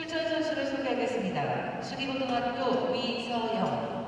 출전 선수를 소개하겠습니다. 수리고등학교 위서영,